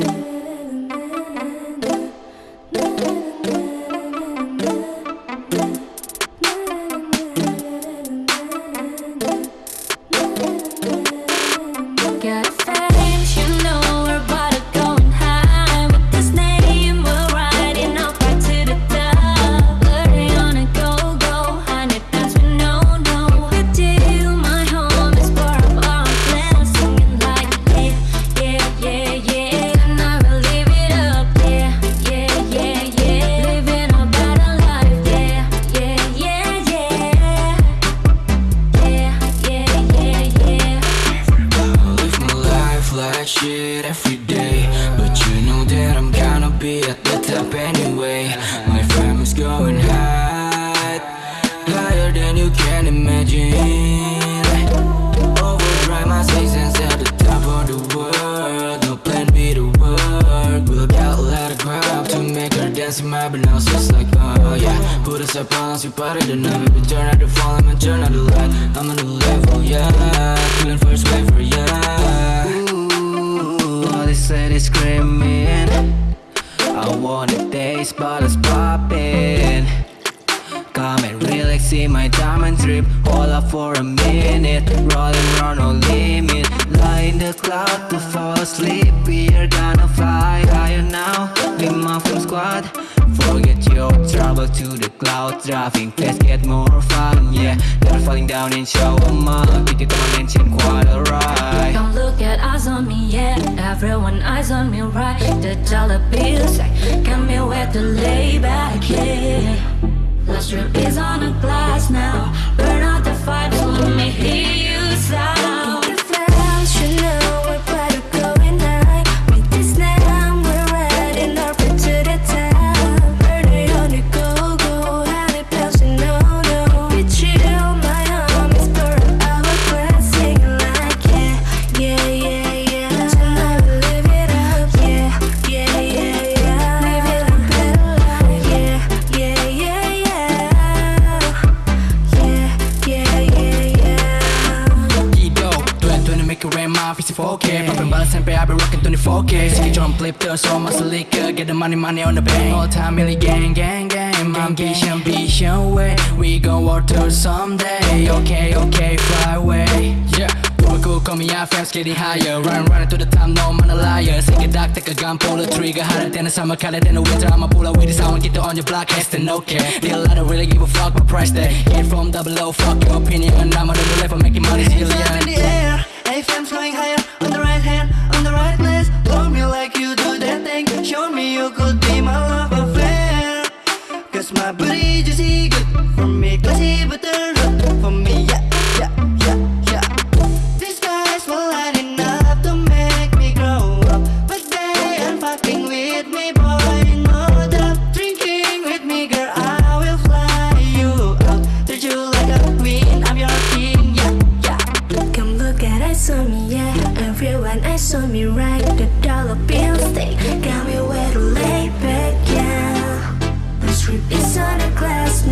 Got shit every day. But you know that I'm gonna be at the top anyway. My family's going high Higher than you can imagine. Overdrive my seasons at the top of the world. No plan B to work. We'll get a lot of crowd to make her dance in my bananas Just like oh yeah. Put us up on you party the night turn out the volume and turn out the light. I'm on the I want a taste, but it's popping. Come and relax in my diamond trip. Hold up for a minute. Rolling round no limit. Lie in the cloud to fall asleep. We are gonna fly higher now. With my film squad. Forget your trouble to the cloud. Driving fast get more fun Yeah, they're falling down and show 'em up Get you to my mansion quite alright Don't look at eyes on me, yeah. Everyone eyes on me, right? The dollar bills, like, got me where to lay back, yeah. Last trip is on a glass 2020 make it rain, my face 4K Popping bottles and pay, I be rocking 24K Sticky drum flip, throw so much liquor Get the money, money on the bank. All time, really gang, gang, gang. My ambition, ambition way. We gon' walk through someday. Okay, okay, fly away. Yeah. Cool, call me out, fans getting higher. Run, running to the top, no, man a liar. Sing it dark, take a gun, pull the trigger. Hotter than the summer, colder than the winter. I'ma pull up with this, I want get on your block Hashtag no care, deal I don't really give a fuck My price tag, hit from double O Fuck your opinion, And I'm on the level Making money, up in the yeah air, AFM's going higher On the right hand, on the right place Hold me like you do that thing. Show me you could be my love affair. Cause my booty juicy good For me classy but Eyes on me, right? The dollar bills they got me where to lay back, yeah. The strip is on a glass,